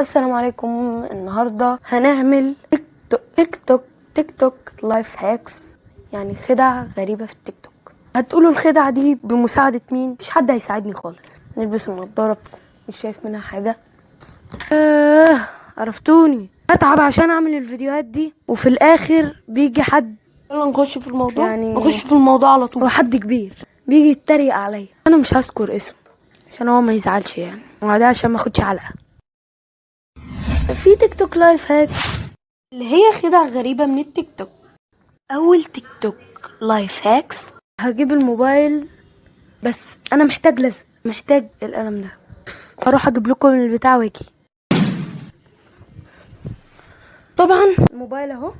السلام عليكم. النهارده هنعمل تيك توك تيك توك تيك توك life hacks يعني خدع غريبة في التيك توك هتقولوا الخدع دي بمساعدة مين؟ مش حد هيساعدني خالص. نلبس النضاره مش شايف منها حاجة. آه عرفتوني. اتعب عشان أعمل الفيديوهات دي. وفي الآخر بيجي حد. يلا نخش في الموضوع. يعني- يعني نخش في الموضوع على طول. هو حد كبير. بيجي يتريق عليا. أنا مش هذكر اسمه. عشان هو ما يزعلش يعني. وبعدين عشان ما أخدش علقة. في تيك توك life hack اللي هي خدع غريبة من التيك توك أول تيك توك life hacks هجيب الموبايل بس أنا محتاج لزق محتاج القلم ده. أروح أجيب لكم البتاع واجي طبعا الموبايل أهو.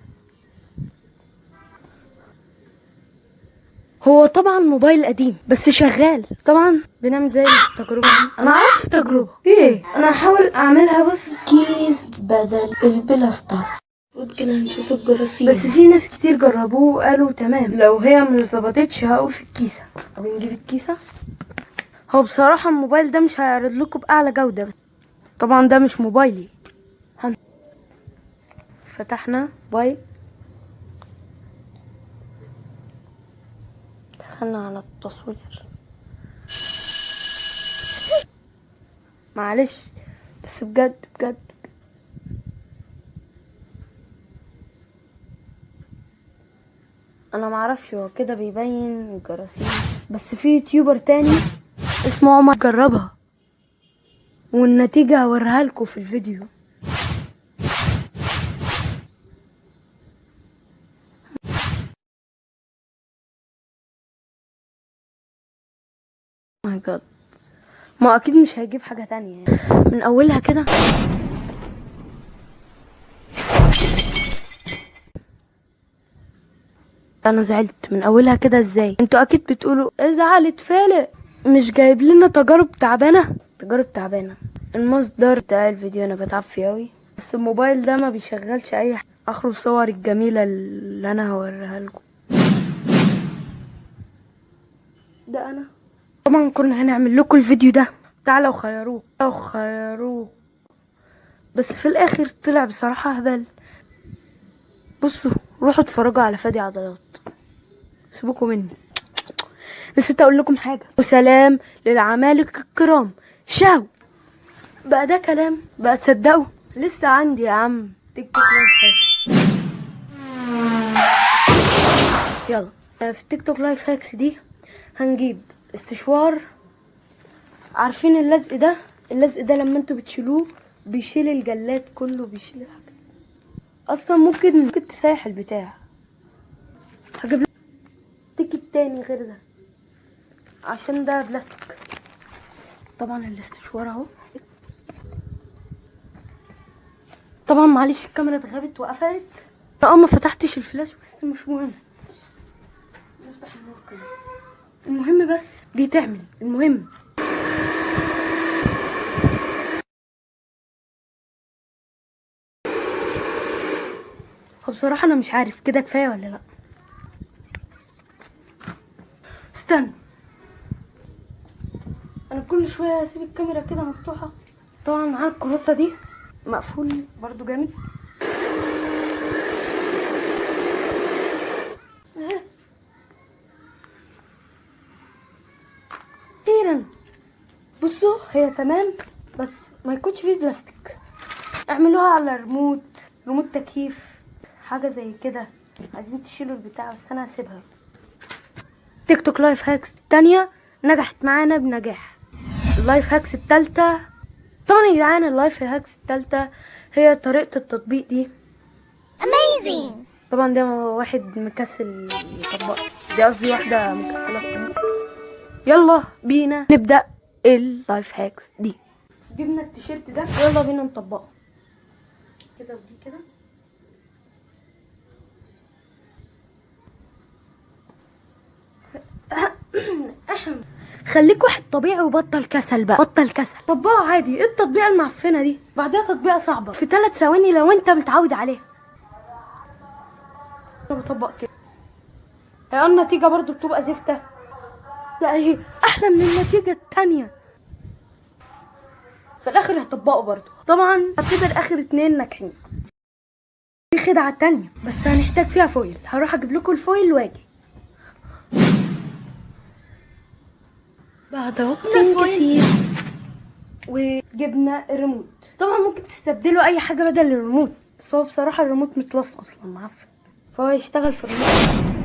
هو طبعا موبايل قديم بس شغال. طبعا بنعمل زي التجربة. أنا عملت التجربه إيه؟ أنا هحاول أعملها بس كيس بدل البلاستر. كده هنشوف الجراثيم. بس في ناس كتير جربوه وقالوا تمام. لو هي مش ظبطتش هقول في الكيسة. طب نجيب الكيسة. هو بصراحة الموبايل ده مش هيعرض لكم بأعلى جودة. طبعا ده مش موبايلي. فتحنا. موبايل دخلنا على التصوير. معلش بس بجد بجد. أنا معرفش هو كده بيبين الجراثيم. بس في يوتيوبر تاني اسمه عمر جربها والنتيجة هوريها لكم في الفيديو. ماي جاد ما أكيد مش هيجيب حاجة تانية يعني. من أولها كده. أنا زعلت. من أولها كده إزاي؟ أنتوا أكيد بتقولوا ازعل اتفلق مش جايب لنا تجارب تعبانة؟ تجارب تعبانة. المصدر بتاع الفيديو أنا بتعب فيه أوي. بس الموبايل ده ما بيشغلش أي حاجة. اخره صور الجميلة اللي أنا هوريها لكم. ده أنا. طبعا كنا هنعمل لكم الفيديو ده. تعالوا خيروه تعالوا خيروه. بس في الآخر طلع بصراحة هبل. بصوا روحوا اتفرجوا على فادي عضلات. سيبوكوا مني. نسيت أقول لكم حاجة. وسلام للعمالقه الكرام. شاو. بقى ده كلام. بقى تصدقوا. لسه عندي يا عم تيك توك لايف هاكس يلا. في التيك توك life hacks دي هنجيب استشوار. عارفين اللزق ده؟ اللزق ده لما أنتوا بتشيلوه بيشيل الجلاد كله بيشيل الحاجات. أصلا ممكن ممكن تسيح البتاع. هجيب لك ticket تاني غير ده عشان ده بلاستيك. طبعا الاستشوار أهو. طبعا معلش الكاميرا اتغابت وقفلت. أه ما فتحتش الفلاش بس مش مهم. المهم بس دي تعمل المهم بصراحة أنا مش عارف كده كفاية ولا لأ؟ استنى. أنا كل شوية أسيب الكاميرا كده مفتوحة. طبعا معانا الكراسة دي؟ مقفول برضو جامد. أخيرا بصوا هي تمام بس ما يكونش فيه بلاستيك. اعملوها على ريموت ريموت تكييف حاجة زي كده. عايزين تشيلوا البتاع بس أنا هسيبها. تيك توك life hacks التانية نجحت معانا بنجاح. ال life hacks التالتة طبعا يا جدعان ال life hacks التالتة هي طريقة التطبيق دي. Amazing! طبعا ده واحد مكسل يطبق دي قصدي واحدة مكسلة تطبق يلا بينا نبدأ ال life hacks دي. جبنا التيشيرت ده يلا بينا نطبقه. كده ودي كده. خليك واحد طبيعي وبطل كسل بقى. بطل كسل. طبقه عادي. إيه التطبيقة المعفنة دي؟ بعدها تطبيقة صعبة. في ثلاث ثواني لو أنت متعود عليها. أنا بطبق كده. هي النتيجه برضو بتبقى زفته لا هي أحلى من النتيجة التانية. في الآخر هطبقه برضو طبعا هعتبر اخر اتنين ناجحين. في خدعة تانية بس هنحتاج فيها foil. هروح أجيب لكم ال foil وآجي. بعد وقت. كثير وجبنا الريموت. طبعا ممكن تستبدلوا أي حاجة بدل الريموت بس هو بصراحة الريموت متلص أصلا معفن فهو يشتغل في الريموت.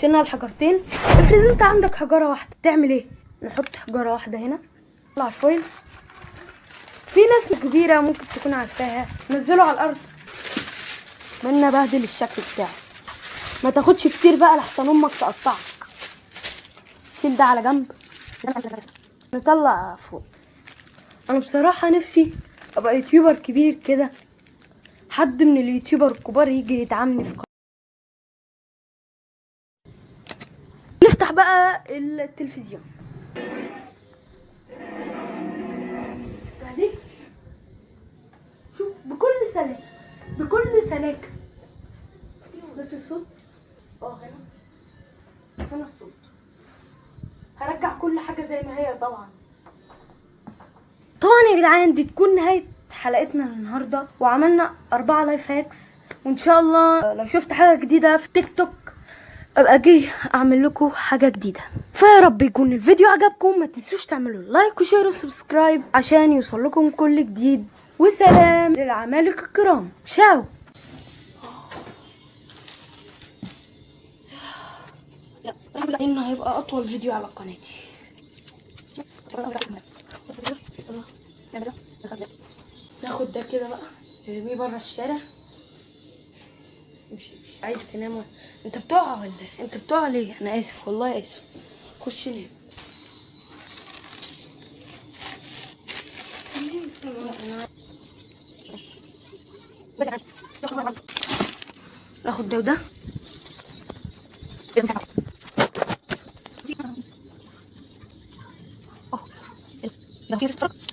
شلنا الحجرتين افرض انت عندك حجرة واحدة تعمل إيه؟ نحط حجرة واحدة هنا. نطلع ال foil. في ناس كبيرة ممكن تكون عارفاها. نزله على الأرض. منا بهدل الشكل بتاعه. ما تاخدش كتير بقى لحسن أمك تقطعك. شيل ده على جنب. نطلع فوق. أنا بصراحة نفسي أبقى يوتيوبر كبير كده. حد من اليوتيوبر الكبار يجي يدعمني في نفتح بقى التلفزيون. جاهزين شوف بكل سلاسة بكل سلاكة. بس الصوت؟ آه هنا هنا الصوت. هرجع كل حاجة زي ما هي طبعا. طبعا يا جدعان دي تكون نهاية حلقتنا النهاردة وعملنا أربعة life hacks وإن شاء الله لو شفت حاجة جديدة في تيك توك أبقى أجي أعمل لكم حاجة جديدة. فيا رب يكون الفيديو عجبكم. ما تنسوش تعملوا like و share و subscribe عشان يوصل لكم كل جديد. وسلام للعمالقة الكرام. شاو. إنه هيبقى أطول فيديو على قناتي. ناخد ده كده بقى نرميه بره الشارع. عايز تنام انت بتقع ولا؟ انت بتقع ليه؟ أنا آسف والله آسف. خش نام. ناخد ده وده. لو في سترك